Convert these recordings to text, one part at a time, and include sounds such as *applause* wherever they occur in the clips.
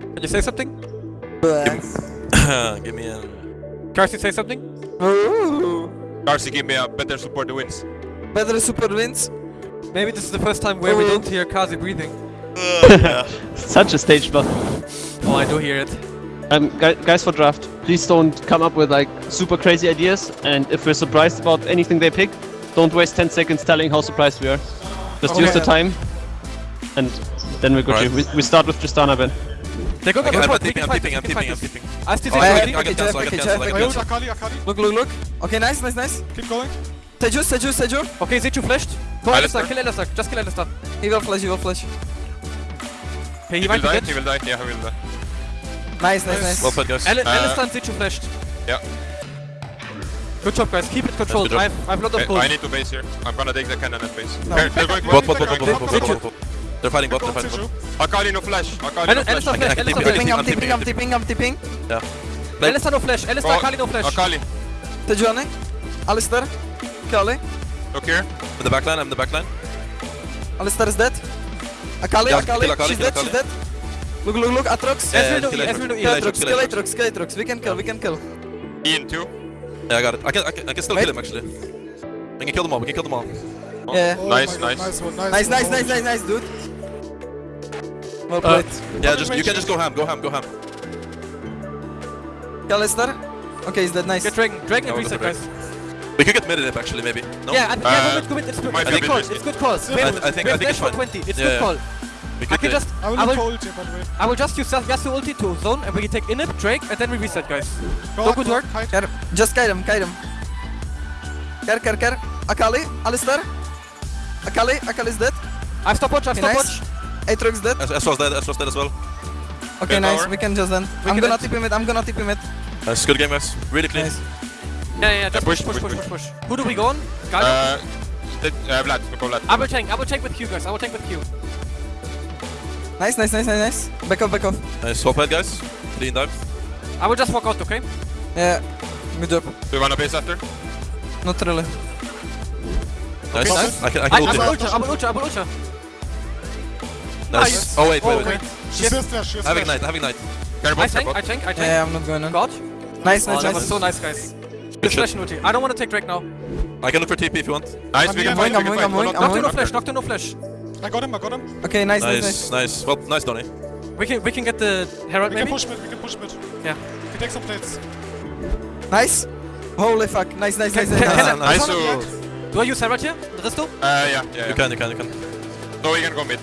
Can you say something? *coughs* Give me a. Carsey, say something? Ooh. Darcy, give me a better support the wins. Better super wins. Maybe this is the first time where we Oh. don't hear Kazi breathing. *laughs* Such a stage buff. Oh, I do hear it. Um, guys for draft, please don't come up with like super crazy ideas. And if we're surprised about anything they pick, don't waste 10 seconds telling how surprised we are. Just use the time, and then we're good. Right. We, we start with Tristana then. They're going Okay, on I'm the front. We tipping, I'm fight tipping, I'm we tipping, I'm fight tipping. I still Oh, say yeah, something. I can okay, cancel, I okay, can cancel, I okay, can Jeff. cancel. Akali, Akali. Look, look, look. Okay, nice, nice, nice. Keep going. Seju, Seju, Seju. Okay, Zichu flashed. Go Alistar. Alistar, kill Alistar. Just kill Alistar. He will flash, he will flash. Okay, he He will might be die, he will die. Yeah, he will die. Nice, nice, nice. Well played, guys. Ali- Uh, Alistar and Zichu flashed. Yeah. Good job, guys. Keep it controlled. I have, I have a lot of Okay, gold. I need to base here. I'm gonna take the cannon at base. No. They're, they're going Bot, bot, bot, bot, bot, they're bot, going bot, bot, bot, bot. They're fighting bot, they're fighting bot. Akali no flash. Akali no Ali- Alistar flash. I can- I flash. can Alistar TP, I flash. Tipping, I'm tipping, I'm tipping, I'm tipping. Yeah. Play. Alistar no flash. Alistar, Oh, Akali no flash. Akali, Seju on it. Alistar. Kali. look here. In the backline, I'm in the backline. Alistar is dead. Akali, Yeah, Akali. Akali, She's kill dead, she's dead. Look, look, look. Aatrox. Yeah, Ezreal no kill E, Aatrox. Ezreal no E. Kill Aatrox. We can kill, we can kill. Ian too. Yeah, I got it. I can, I can, I can still Wait. kill him actually. We can kill them all, we can kill them all. Yeah. Oh Nice, nice. Nice one, nice Nice, one. nice, nice, nice, nice, dude. Well Uh, played. Yeah, just you can just go ham, go ham, go ham. Kill Alistar. Okay, he's dead. Nice. Get Dragon. Dragon No, and reset, guys. We could get mid in it actually, maybe. No? Yeah, and, Uh, yeah, go mid, go. It's, might it's be a good call. risky. It's good call. I- I think- I think it's for fine. 20. It's Yeah, good yeah. call. We I could can just, I will I will, ult here, by the way. I will just use Yas- Yasuo ulti to zone, and we can take Inip, Drake, and then we reset, guys. Go Go up, good go work. kite. Just kite him, kite him. Care, care, care. Akali, Alistar. Akali, Akali's dead. I've stopwatch, I've Okay, stopwatch. Nice. Aatrox dead. S- Esro's dead, Esro's dead as well. Okay, Okay, nice. power. We can just then. We I'm gonna end- tip him it. I'm gonna tip him it. Nice, good game guys. Really clean. Nice. Yeah, yeah, just push, push, push, push, push, push, push. Who do we go on? Sky? Uh, the- uh, Vlad, go Vlad. I will tank, I will tank with Q, guys. I will tank with Q. Nice, nice, nice, nice, nice. Back off, back off. Nice, well played guys. Clean dive. I will just walk out, okay? Yeah. Good job. Do you wanna base after? Not really. Nice. nice. I can, I I, can I ult will him. ultra, I will ultra, I will ultra. Nice. Oh wait, wait, wait. wait. She Yes. says flash, she has Having flash. night, having night. Care I bot, tank. I tank, I tank. Yeah, I'm not going on. God. Nice, Oh, nice, that was nice. so nice, guys. Good Good shit. flash ulti. I don't want to take Drake now. I can look for TP if you want. Nice, I'm we can fight, I'm we can I'm fight. going, Nocturne no flash, knock. Nocturne no flash. I got him, I got him. Okay, nice, nice, Nice, nice. nice. Well, nice Donny. We can, we can get the Herald We can push mid, we can push mid. Yeah. We can take some plates. Nice. Holy fuck. Nice, nice, nice, Can- nice. can- *laughs* nice. Nice, Someone- Do I use Herald here? Risto? Uh, yeah, yeah, You yeah. can, you can, you can. So we can go mid.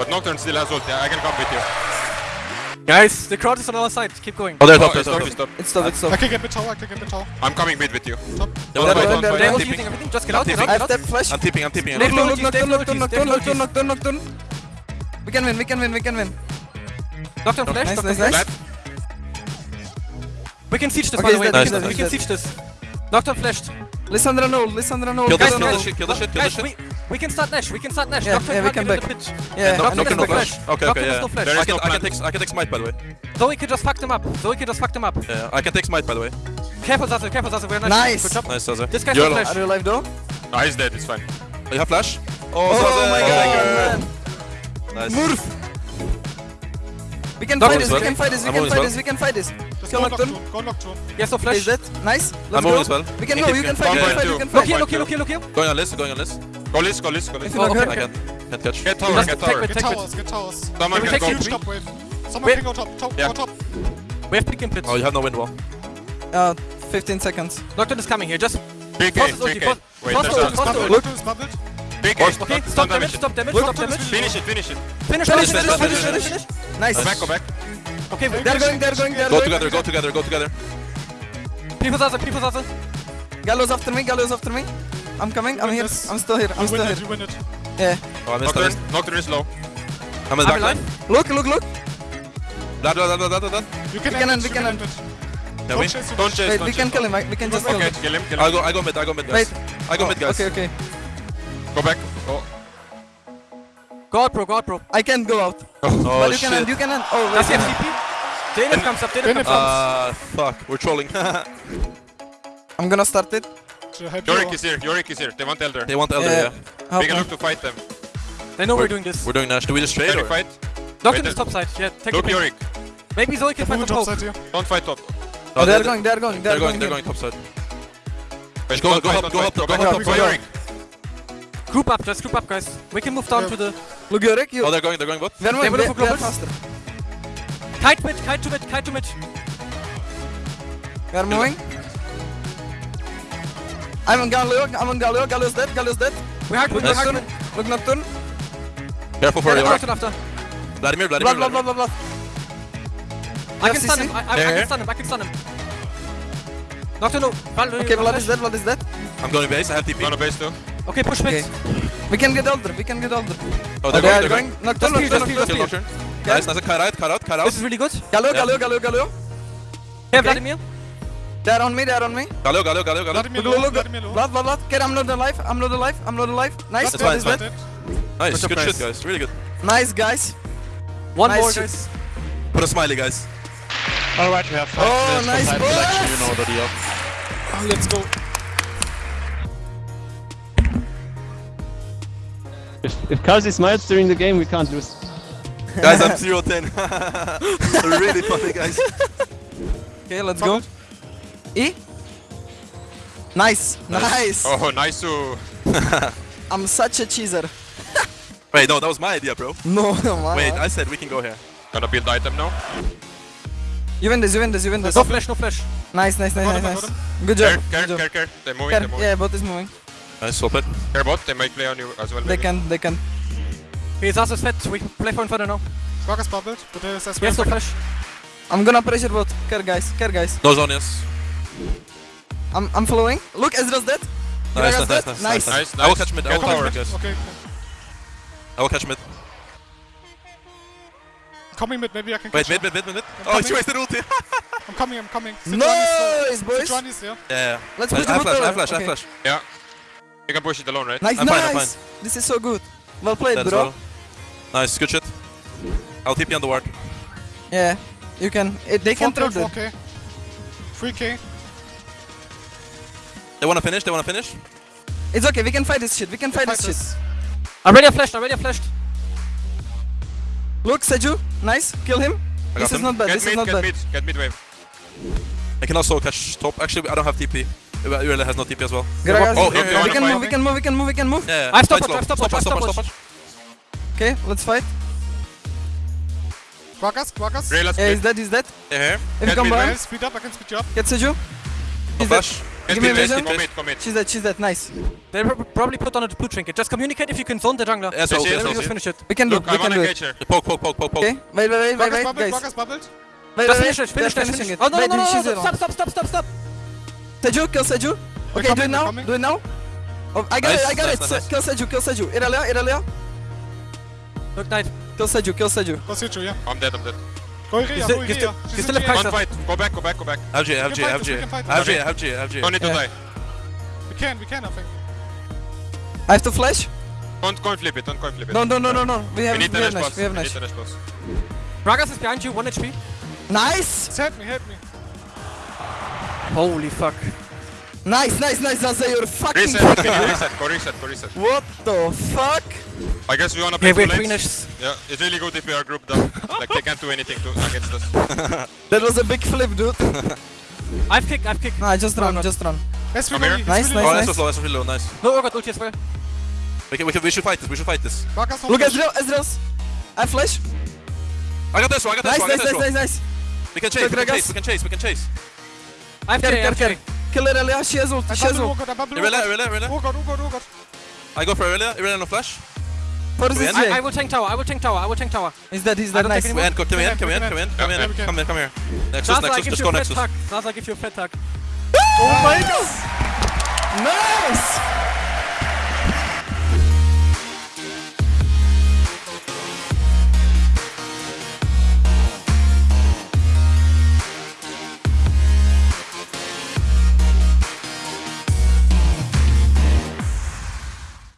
But Nocturne still has ult, yeah, I can come with you. Guys, the crowd is on our side. Keep going. Oh, they're Oh, top, they're it's top. stop, it's stop. It's stop, I can get mid tower, I can get mid tower. I'm coming mid with you. They They're fight, going, want they're They're fight. going. I'm all tipping. using everything. Just get out, I'm get out, I have that flash. I'm tipping, I'm tipping. I'm They Look, have tipping. look, look, ultis, Nocturne, they have Nocturne, ultis, they Nocturne, have Nocturne, ultis. Nocturne, Nocturne. We can win, we can win, we can win. Nocturne flash, Nice, Nocturne flash. We can siege this, by the way. We can- dead, we he's can siege this. Nocturne flashed. Lissandra no, Lissandra no. Kill this, kill this shit, kill this shit, kill this shit. We, we can start Nash. We can start Nash. Yeah, Nocturne yeah, we can't can get in the back. pitch. Yeah, No, no, has no no flash. flash. Okay, okay, has yeah. no flash. There I can, no I can take, I can take smite by the way. Zoe can just fuck them up. Zoe can just fuck them up. Yeah, I can take smite by the way. Careful, Zazu. Careful, Zazu. We're Nice. Good job. Nice, Zaza. This guy's You're flash. Are you alive though? No, he's dead, it's fine. Oh, you have flash? Oh, Oh Zaza. my god, oh. man. Nice. Murph. We can fight this, we can fight this, we can fight this, we can fight this. Let's Kill go Nocturne. Nocturne, go Nocturne. Yes, no Okay, is flash. that nice? Let's I'm go. as well. We can go, you can fight, you can fight, yeah. you can Look fight. here, look here, look here, look here. Going on list, going on list. Go list, go list, go list. If you not Oh, hurt. I can't, can't catch. Get tower, Just get take tower. with- Get towers, get towers. Someone Can we can take go. Huge top wave. Someone Wait. can go top, top, Yeah. go top. We have pick and pitch. Oh, you have no wind wall. Uh, 15 seconds. Nocturne is coming here. Just 3k, Toss his ulti, 3k. toss- Wait, toss there's a... ulti, toss the ulti. Nocturne is bubbled. 3k. Okay, stop don't damage, stop damage, stop damage. Finish it, finish it. Finish, Finish, finish, finish, finish, finish, finish, finish. finish. Nice. Go back, go back. Okay, They're going, they're going, they're going. Go together, go together, go together. people Zazu, people Zazu. Gallows after me, Gallows after me. I'm coming, I'm here, this. I'm still here, I'm You still win here. it, you win it. Yeah. Oh, I missed Nocturne, list. Nocturne is low. I'm in the I'm back line. Look, look, look. Blah, blah, blah, blah, blah, blah. You can We can end end, it, we can end. it. Don't chase Don't chase, Wait, don't we can kill him, I- we can just kill Okay, him. kill him, kill I him. go, I go mid, I go mid, guys. Wait. I go mid, guys. Okay, okay. Go back. Go. Go out, bro, go out, bro. I can't go out. Oh, but you can end, shit. you can end. Oh, Does he wait. have CP? Jaden comes up, Jaden Jaden comes up. Uh, fuck, we're trolling. *laughs* I'm gonna start it. Should I help you? Yorick is here, Yorick is here. They want Elder. they want Elder, Yeah. yeah. Help We can me. look to fight them. They know we're We're- doing this. We're doing Nash. Do we just trade or? you fight? Nocturne Wait, is top uh, side. Yeah, take Look the Yorick. Maybe Zoe can They're find moving some top hope. side here. Don't fight top. Oh, oh They're going, they're going, They're they're going, going. they're going top side. Wait, Go- don't go fight, help, go fight, help, go go help, up, go firing. Group up, just group up, guys. We can move down to the Look, Yorick, you. Oh, they're going, they're going what? We are moving, will we look are for we are faster. kite mid, kite to mid, kite to mid. We are moving. I'm on Galio, I'm on Galio, Galio's dead, Galio's dead. We hard mid, we Look hard Nocturne, mid. look Nocturne. Careful for Yeah, you. Nocturne after. Vladimir, Blood, Vladimir, blood, blood, blood, blood. I can stun him, I, I, I Yeah, yeah. can stun him, I can stun him. Nocturne, no. Val- Okay, Vlad is dead, Vlad is dead. I'm going base, I have TP. Go on a base too. Okay, push mid. Okay. We can get older, we can get older. Oh, Oh, they're they going, are they're going. going. Nocturne, Just Nocturne, peel, Nocturne. Nocturne. Nice, nice. Cut out, cut out, cut out. This is really good. Galio, Yeah. Galio, Galio, Galio. Yeah, Vladimir. They're on me, they're on me. Galio, Galio, Galio, Galio. Vladimir Look, low, look, Vladimir low. Blood, blood, blood. Okay, I'm not alive, I'm not alive, I'm not alive. Nice, That's fine, is it's dead. Nice, Good good shit, guys. guys. Really good. Nice, guys. One Nice more, guys. Put a smiley, guys. Alright, we have five Oh, minutes for nice time selection, you know the deal. Oh, let's go. If, if Kalsi smiles during the game, we can't lose. Guys, I'm 0 10. *laughs* really funny, guys. *laughs* Okay, let's go. E. Nice, nice. Oh, nice to... Oh. *laughs* I'm such a cheeser. *laughs* Wait, no, that was my idea, bro. *laughs* No, no, man. Wait, I said we can go here. Gonna build item now. You win this, you win this, you win this. No flash, no flash. Nice, nice, nice, nice, nice. Good job. care, Good job. care, care. They're moving, Care. they're moving. Yeah, bot is moving. Nice, swap it. Care bot, they might play on you as well. They maybe. can, they can. His ass is fat. We play for him further now. Vargas bubbled, but there's as He has no flash. I'm gonna pressure bot. Care, guys. Care, guys. No zone, yes. I'm, I'm following. Look, Ezra's dead. Nice, Gragas nice, nice, dead. nice, Nice. nice, Nice, I will catch mid, I will catch mid, guys. Okay, I will catch mid. coming mid, maybe I can Wait, catch mid, mid, mid, mid, mid. I'm Oh, she coming. wasted ulti. *laughs* I'm coming, I'm coming. Nice, boys. John is there. Yeah. Let's I push the have bot flash, I have tower. flash, I flash. Yeah. You can push it alone, right? Nice, I'm fine, I'm nice. This is so good. Well played, Dead as bro. well. Nice, good shit. I'll TP on the ward. Yeah, you can. It, they can 4K, throw them. 4K. 3K. They wanna finish, they wanna finish. It's okay. We can fight this shit. We can fight, Fight this this. shit. I'm ready, I flashed. I'm ready, I flashed. Look, Seju. Nice. Kill him. This got is not bad. Get This is mid, not get bad. mid, get mid wave. I can also catch top. Actually, I don't have TP. Irelia has no TP as well. Gragas, Oh, we, here, here, we can move. We can move. We can move. We can move. Yeah, yeah. I've stopped Fight. I've stopped watch, Stop I've stopped stop Okay, let's fight. Vargas, Vargas. Rayla Yeah, split. he's dead. He's dead. Yeah, here. If you Get come mid, by, Well, speed up, I can speed you up. get Seju. No He's dead. flash. Get Give me vision. Commit, commit. She's dead. She's dead. Nice. They pro- probably put on a blue trinket. Just communicate if you can zone the jungler. Yeah, so, Yes, okay, yes, Then so, just finish it. We can do. Look, it. I We can do it. her. Poke, poke, poke, poke, poke. Okay. Wait, wait, wait, wait, Vargas wait, bubbled, guys. Vargas bubbled. Wait, Just wait, finish it, wait. finish They're it, finishing finish it. it. Oh, no, no, Wait, no, no, she's no, zero. stop, stop, stop, stop, stop. Seju, kill Seju. Okay, do coming, it now. they're coming. Do it now. Oh, I got Nice, it. I got nice, it. nice, Se- nice. Kill Seju. Kill Seju. Irelia. Irelia. Look, knight. Kill Seju. Kill Seju. Go Situ, yeah. I'm dead, I'm dead. Go Iria, go still- Iria. still- She's still a GA. Kaiser. Don't fight. Go back, go back, go back. I have G, I have We G, can I fight have this, G. we can fight I have this. Have G, I have Don't need to die. We can, we can, I think. I have to flash. Don't coin flip it, don't coin flip it. No, no, no, no, no. We We have. need We the have rush Nash. boss. We have need Nash. the rush boss. Gragas is behind you, 1 HP. Nice. Help me, help me. Holy fuck. Nice, nice, nice, Zanza, you're fucking Reset, can *laughs* you reset? Go reset, go reset. What the fuck? I guess we wanna play Okay, two we have three lanes. Yeah, it's really good if we are grouped up. like they can't do anything to against us. *laughs* That was a big flip, dude. *laughs* I've kicked, I've kicked. Nah, just run, no. just run. That's Come here. it's Nice, really Oh, nice, that's so slow, that's really low, nice. No, Urgot ulti as well. We, can, we, can, we should fight this, we should fight this. Vargas, no Look, flash. Ezreal, Ezreal's. I flash. I got this one, I got this Nice, I got nice, this nice, one. nice. We can chase, we can chase, we can chase, we can chase. I've Care, Jay, care, I've care. Jay. Kill Irelia, she has ult, I she has bubble ult. Urgot, I bubble Irelia, Urgot. Irelia, Irelia. Urgot, Urgot, Urgot. I go for Irelia, Irelia no flash. For this end? I, I will tank tower, I will tank tower, I will tank tower. He's dead, he's dead, nice. any We end, come in, come in, come in, come in, we can. come in, come here. Nexus, Zaza Nexus, gives just you go a fat Nexus. tag. Zaza gives you a fat tag. Oh my god! Nice!